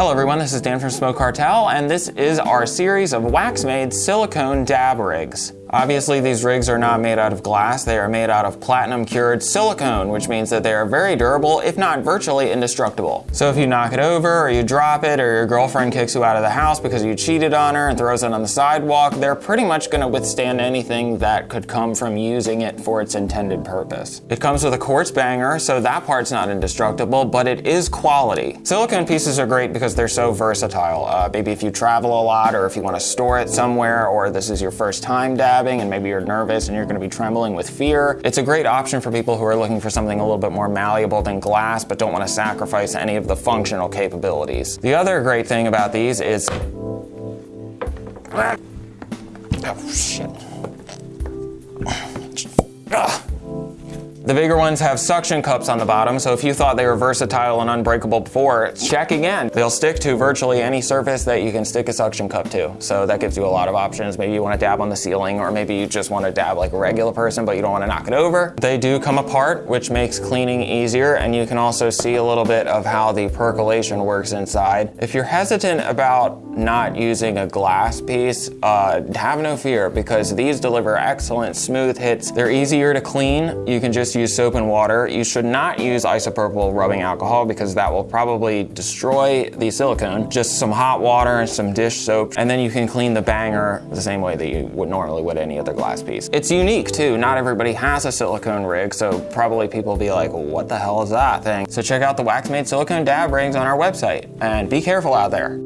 Hello everyone, this is Dan from Smoke Cartel, and this is our series of Waxmaid silicone dab rigs. Obviously, these rigs are not made out of glass, they are made out of platinum cured silicone, which means that they are very durable, if not virtually indestructible. So if you knock it over, or you drop it, or your girlfriend kicks you out of the house because you cheated on her and throws it on the sidewalk, they're pretty much gonna withstand anything that could come from using it for its intended purpose. It comes with a quartz banger, so that part's not indestructible, but it is quality. Silicone pieces are great because they're so versatile. Uh, maybe if you travel a lot, or if you wanna store it somewhere, or this is your first time dab, and maybe you're nervous and you're gonna be trembling with fear. It's a great option for people who are looking for something a little bit more malleable than glass but don't wanna sacrifice any of the functional capabilities. The other great thing about these is... Oh, shit. Ugh. Ah. The bigger ones have suction cups on the bottom, so if you thought they were versatile and unbreakable before, check again. They'll stick to virtually any surface that you can stick a suction cup to. So that gives you a lot of options. Maybe you want to dab on the ceiling, or maybe you just want to dab like a regular person, but you don't want to knock it over. They do come apart, which makes cleaning easier, and you can also see a little bit of how the percolation works inside. If you're hesitant about not using a glass piece, uh, have no fear, because these deliver excellent smooth hits. They're easier to clean. You can just use soap and water. You should not use isopropyl rubbing alcohol because that will probably destroy the silicone. Just some hot water and some dish soap, and then you can clean the banger the same way that you would normally would any other glass piece. It's unique too. Not everybody has a silicone rig, so probably people will be like, what the hell is that thing? So check out the Waxmaid silicone dab rings on our website, and be careful out there.